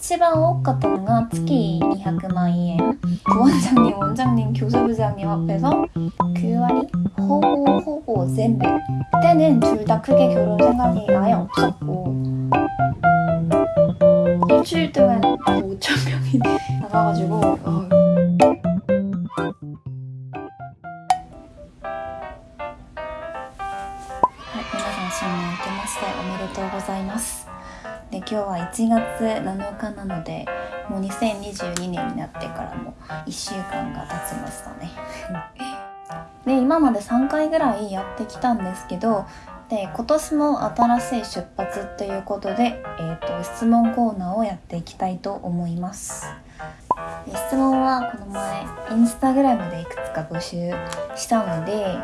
치바오 호카토가月 200만 엔 부원장님, 원장님, 교수부장님 앞에서 그와리 호호호호 젠베 때는 둘 다 크게 결혼 생각이 아예 없었고 일주일 동안 5천 명이 나가가지고 어. 네, 皆さん新年明けましておめでとうございますで、今日は1月7日なので、もう2022年になってからも1週間が経ちましたね。で、今まで3回ぐらいやってきたんですけど、で、今年も新しい出発ということで、えっ、と、質問コーナーをやっていきたいと思います。で質問はこの前、インスタグラムでいくつか募集したので、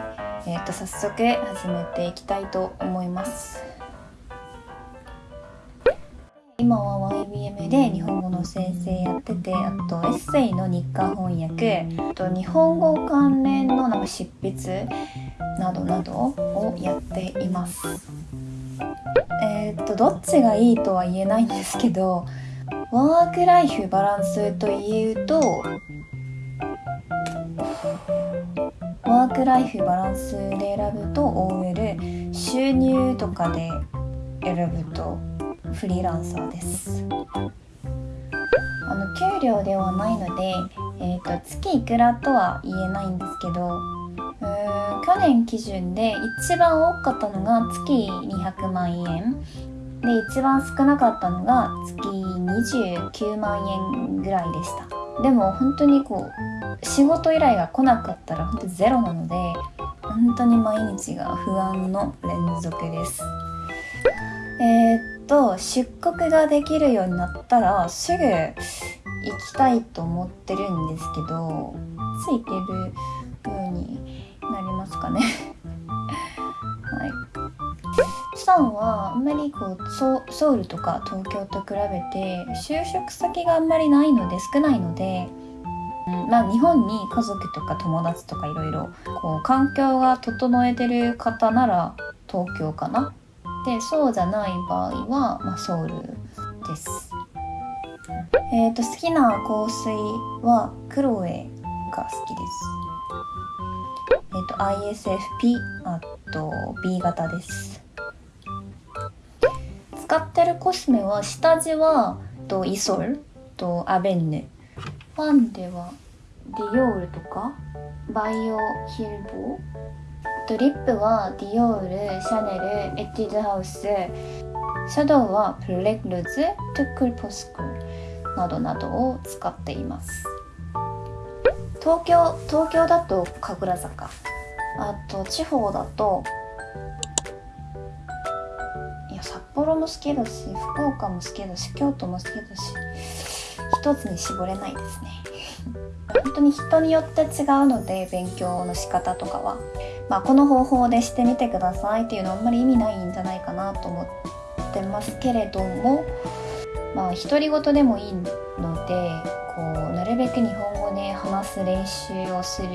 えー、と早速始めていきたいと思います今は YBM で日本語の先生やっててあとエッセイの日韓翻訳あと日本語関連のなんか執筆などなどをやっています。えっ、とどっちがいいとは言えないんですけどワークライフバランスというとワークライフバランスで選ぶと OL 収入とかで選ぶとフリーランサーです。あの給料ではないので、えー、と月いくらとは言えないんですけどうーん去年基準で一番多かったのが月200万円で一番少なかったのが月29万円ぐらいでした。でも本当にこう仕事依頼が来なかったら本当ゼロなので本当に毎日が不安の連続です。えーっと出国ができるようになったらすぐ行きたいと思ってるんですけどついてるようになりますかね。はい。さんはあんまりこうソウルとか東京と比べて就職先があんまりないので少ないので、うんまあ、日本に家族とか友達とかいろいろこう環境が整えてる方なら東京かな。でそうじゃない場合は、まあ、ソウルです。えー、と好きな香水はクロエが好きです。えっ、と ISFP あと B 型です。使ってるコスメは下地はとイソルとアベンヌファンデはディオールとかバイオヒルボとリップはディオールシャネルエティドハウスシャドウはブレックルズトゥクルポスクなどなどを使っています。東京東京だと神楽坂。あと地方だといや札幌も好きだし福岡も好きだし京都も好きだし一つに絞れないですね。本当に人によって違うので勉強の仕方とかは、まあ、この方法でしてみてくださいっていうのはあんまり意味ないんじゃないかなと思ってますけれどもまあ独り言でもいいのでこうなるべく日本語で話す練習をする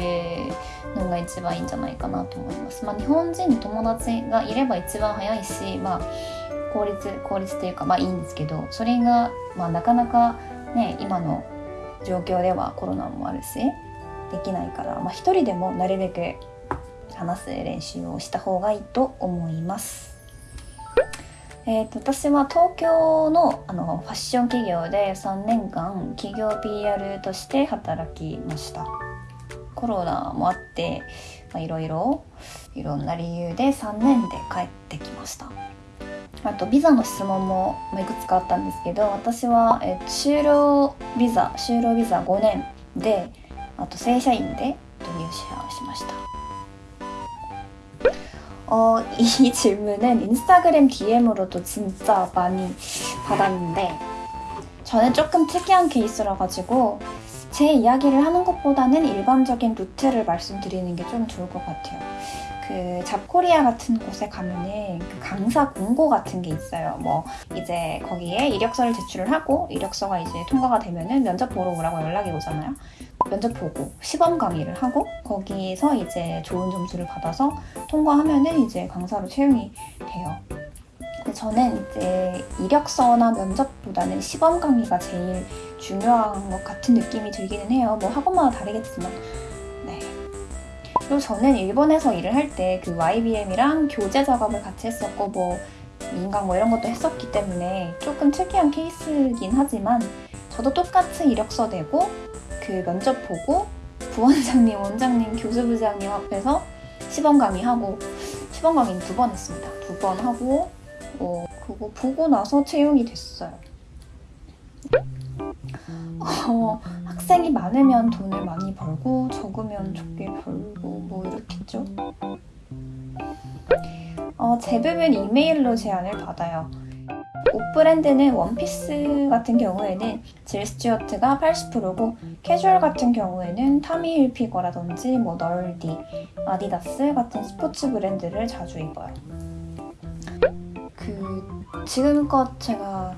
のが一番いいんじゃないかなと思います。まあ、日本人の友達がいれば一番早いし、まあ、効率効率というかまあいいんですけどそれが、まあ、なかなかね今の状況ではコロナもあるしできないから、まあ、一人でもなるべく話す練習をした方がいいと思います。えー、と私は東京のあのファッション企業で3年間企業 PR として働きました。コロナもあっていろいろいろんな理由で3年で帰ってきました。あとビザの質問もいくつかあったんですけど私は、えー就労ビザ就労ビザ5年であと正社員で入社しました。 어, 이 질문은 인스타그램 DM으로도 진짜 많이 받았는데 저는 조금 특이한 케이스라 가지고 제 이야기를 하는 것보다는 일반적인 루트를 말씀드리는 게 좀 좋을 것 같아요. 그 잡코리아 같은 곳에 가면은 그 강사 공고 같은 게 있어요. 뭐 이제 거기에 이력서를 제출을 하고 이력서가 이제 통과가 되면은 면접 보러 오라고 연락이 오잖아요. 면접 보고 시범 강의를 하고 거기서 이제 좋은 점수를 받아서 통과하면은 이제 강사로 채용이 돼요. 저는 이제 이력서나 면접보다는 시범 강의가 제일 중요한 것 같은 느낌이 들기는 해요. 뭐 학원마다 다르겠지만. 네. 그리고 저는 일본에서 일을 할 때 그 YBM이랑 교재 작업을 같이 했었고 뭐 민강 뭐 이런 것도 했었기 때문에 조금 특이한 케이스긴 하지만 저도 똑같이 이력서 내고 그 면접 보고 부원장님, 원장님, 교수부장님 앞에서 시범 강의하고 시범 강의는 두 번 했습니다. 두 번 하고 어, 그거 보고 나서 채용이 됐어요. 어, 학생이 많으면 돈을 많이 벌고 적으면 적게 벌고 뭐 이렇겠죠. 어, 제부분 이메일로 제안을 받아요. 옷 브랜드는 원피스 같은 경우에는 질 스튜어트가 80%고 캐주얼 같은 경우에는 타미 힐피거라든지 뭐 널디, 아디다스 같은 스포츠 브랜드를 자주 입어요. 그 지금껏 제가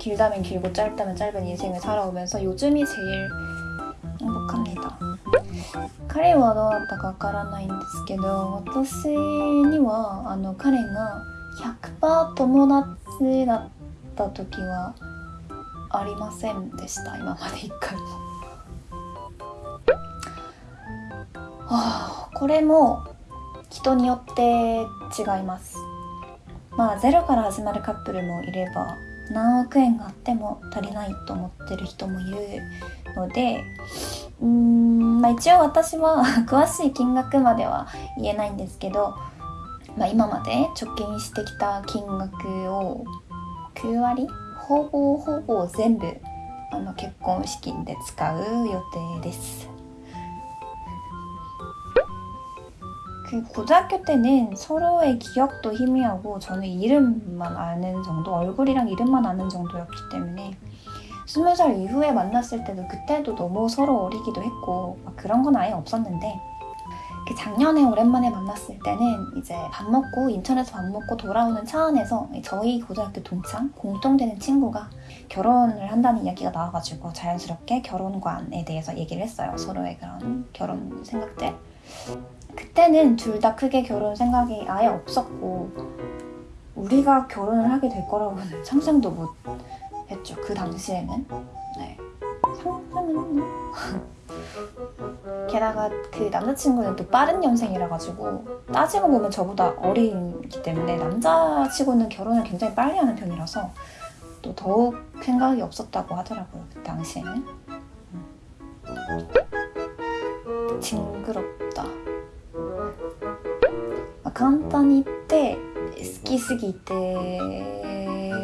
길다면 길고 짧다면 짧은 인생을 살아오면서 요즘이 제일 행복합니다. 彼はどうだったかわからないんですけど私にはあの彼が100%友達だった時はありませんでした今まで一回も。はあ、これも人によって違いますまあゼロから始まるカップルもいれば 何億円があっても足りないと思ってる人もいるのでうーん、まあ、一応私は 詳しい金額までは言えないんですけど、まあ、今まで貯金してきた金額を9割ほぼほぼ全部あの結婚資金で使う予定です。 그 고등학교 때는 서로의 기억도 희미하고 저는 이름만 아는 정도, 얼굴이랑 이름만 아는 정도였기 때문에 스무 살 이후에 만났을 때도 그때도 너무 서로 어리기도 했고 그런 건 아예 없었는데 그 작년에 오랜만에 만났을 때는 이제 밥 먹고 인천에서 밥 먹고 돌아오는 차 안에서 저희 고등학교 동창 공통되는 친구가 결혼을 한다는 이야기가 나와가지고 자연스럽게 결혼관에 대해서 얘기를 했어요. 서로의 그런 결혼 생각들. 그때는 둘 다 크게 결혼 생각이 아예 없었고 우리가 결혼을 하게 될 거라고는 상상도 못 했죠. 그 당시에는. 네. 상상은 게다가 그 남자친구는 또 빠른 연생이라 가지고 따지고 보면 저보다 어리기 때문에 남자치고는 결혼을 굉장히 빨리 하는 편이라서 또 더욱 생각이 없었다고 하더라고요. 그 당시에는. 징그럽다. 簡単に言って好きすぎて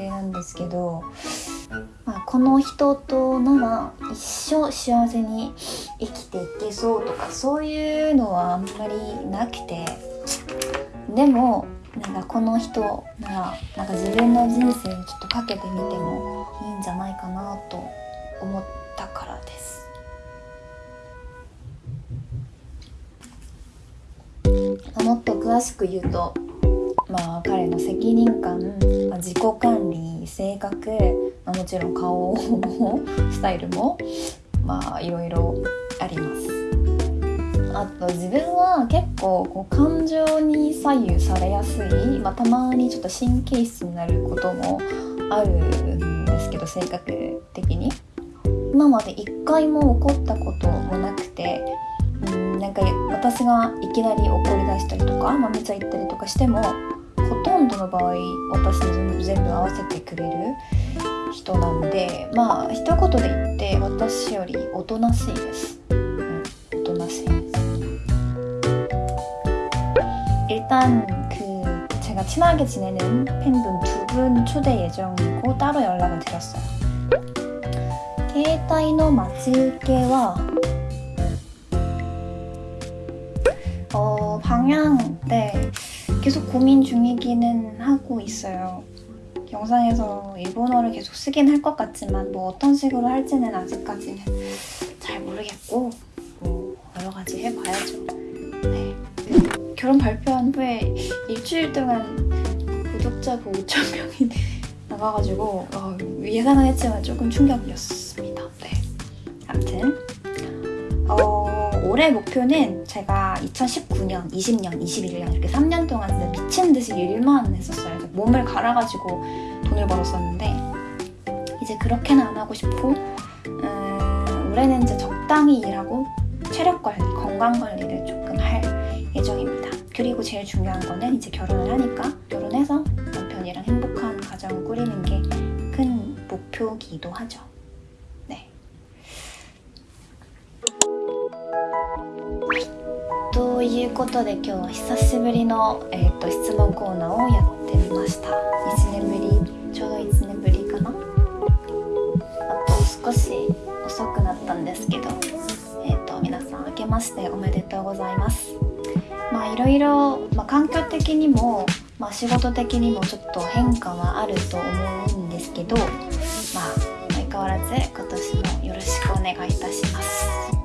なんですけど、まあ、この人となら一生幸せに生きていけそうとかそういうのはあんまりなくてでもなんかこの人ならなんか自分の人生にちょっとかけてみてもいいんじゃないかなと思ったからです。詳しく言うと、まあ、彼の責任感、まあ、自己管理性格、まあ、もちろん顔もスタイルもまあいろいろあります。あと自分は結構こう感情に左右されやすい、まあ、たまにちょっと神経質になることもあるんですけど性格的に今まで一回も起こったこともなくてうんなんか私がいきなり怒り出したりとか豆茶言ったりとかしてもほとんどの場合私に全部合わせてくれる人なんでまあ一言で言って私よりおとなしいです、うん、おとなしいです 일단 그 제가 친하게 지내는 팬분 두 분 초대 예정이고 따로 연락을 드렸어요 携帯の待ち受けは 어, 방향, 네. 계속 고민 중이기는 하고 있어요. 영상에서 일본어를 계속 쓰긴 할 것 같지만 뭐 어떤 식으로 할지는 아직까지는 잘 모르겠고 뭐 여러 가지 해봐야죠. 네. 그 결혼 발표한 후에 일주일 동안 구독자 보 5천 명이 나가가지고 어, 예상은 했지만 조금 충격이었습니다. 네. 아무튼 어, 올해 목표는 제가 2019년, 20년, 21년 이렇게 3년 동안 미친 듯이 일만 했었어요. 몸을 갈아가지고 돈을 벌었었는데 이제 그렇게는 안 하고 싶고 음, 올해는 이제 적당히 일하고 체력 관리, 건강 관리를 조금 할 예정입니다. 그리고 제일 중요한 거는 이제 결혼을 하니까 결혼해서 남편이랑 행복한 가정을 꾸리는 게 큰 목표기도 하죠. いうことで今日は久しぶりの、えー、と質問コーナーをやってみました。1年ぶりちょうど1年ぶりかな。あと少し遅くなったんですけどえっ、と皆さん明けましておめでとうございます。まあいろいろ、まあ、環境的にも、まあ、仕事的にもちょっと変化はあると思うんですけどまあ相変わらず今年もよろしくお願いいたします。